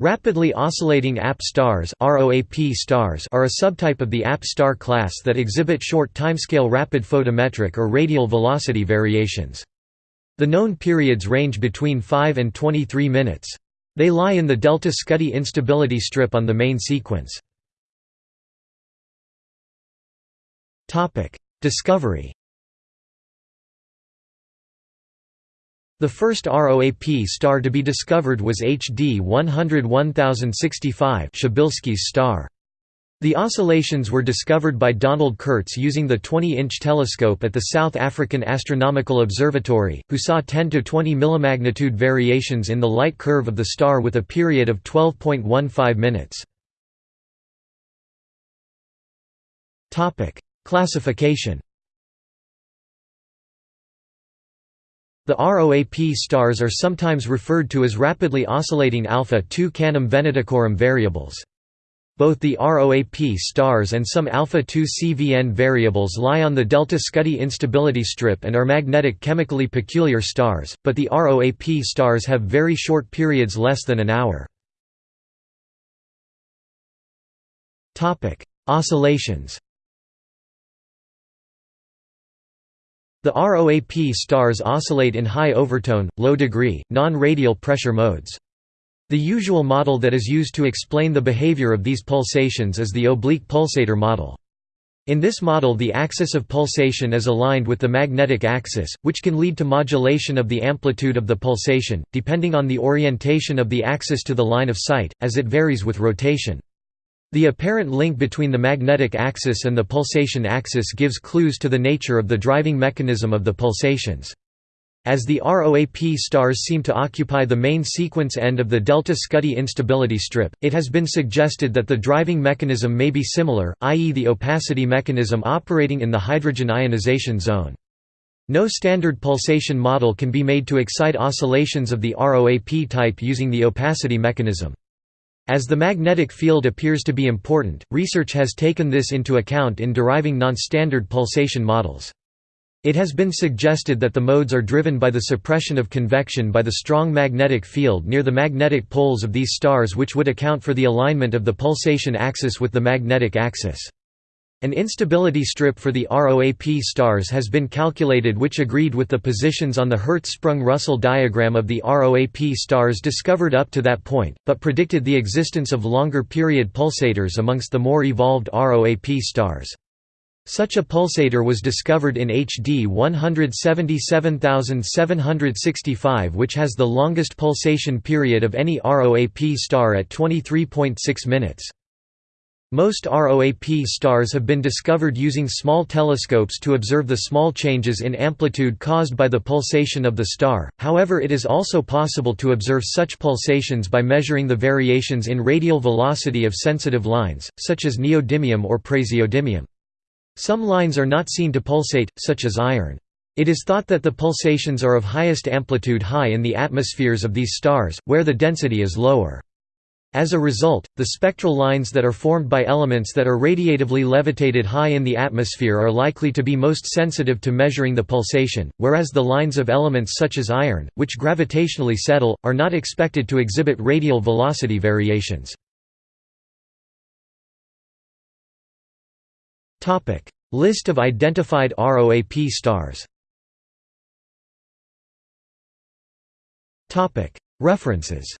Rapidly oscillating AP stars stars are a subtype of the AP star class that exhibit short timescale rapid photometric or radial velocity variations. The known periods range between 5 and 23 minutes. They lie in the delta Scuti instability strip on the main sequence. Discovery The first ROAP star to be discovered was HD 101065 Przybylski's star. The oscillations were discovered by Donald Kurtz using the 20-inch telescope at the South African Astronomical Observatory, who saw 10 to 20 millimagnitude variations in the light curve of the star with a period of 12.15 minutes. Classification The ROAP stars are sometimes referred to as rapidly oscillating alpha-2 Canum venaticorum variables. Both the ROAP stars and some alpha-2 CVN variables lie on the delta Scuti instability strip and are magnetic chemically peculiar stars, but the ROAP stars have very short periods less than an hour. Oscillations The ROAP stars oscillate in high overtone, low degree, non-radial pressure modes. The usual model that is used to explain the behavior of these pulsations is the oblique pulsator model. In this model the axis of pulsation is aligned with the magnetic axis, which can lead to modulation of the amplitude of the pulsation, depending on the orientation of the axis to the line of sight, as it varies with rotation. The apparent link between the magnetic axis and the pulsation axis gives clues to the nature of the driving mechanism of the pulsations. As the ROAP stars seem to occupy the main sequence end of the delta Scuti instability strip, it has been suggested that the driving mechanism may be similar, i.e. the opacity mechanism operating in the hydrogen ionization zone. No standard pulsation model can be made to excite oscillations of the ROAP type using the opacity mechanism. As the magnetic field appears to be important, research has taken this into account in deriving non-standard pulsation models. It has been suggested that the modes are driven by the suppression of convection by the strong magnetic field near the magnetic poles of these stars which would account for the alignment of the pulsation axis with the magnetic axis. An instability strip for the ROAP stars has been calculated which agreed with the positions on the Hertzsprung-Russell diagram of the ROAP stars discovered up to that point, but predicted the existence of longer period pulsators amongst the more evolved ROAP stars. Such a pulsator was discovered in HD 177765 which has the longest pulsation period of any ROAP star at 23.6 minutes. Most ROAP stars have been discovered using small telescopes to observe the small changes in amplitude caused by the pulsation of the star, however it is also possible to observe such pulsations by measuring the variations in radial velocity of sensitive lines, such as neodymium or praseodymium. Some lines are not seen to pulsate, such as iron. It is thought that the pulsations are of highest amplitude high in the atmospheres of these stars, where the density is lower. As a result, the spectral lines that are formed by elements that are radiatively levitated high in the atmosphere are likely to be most sensitive to measuring the pulsation, whereas the lines of elements such as iron, which gravitationally settle, are not expected to exhibit radial velocity variations. List of identified ROAP stars References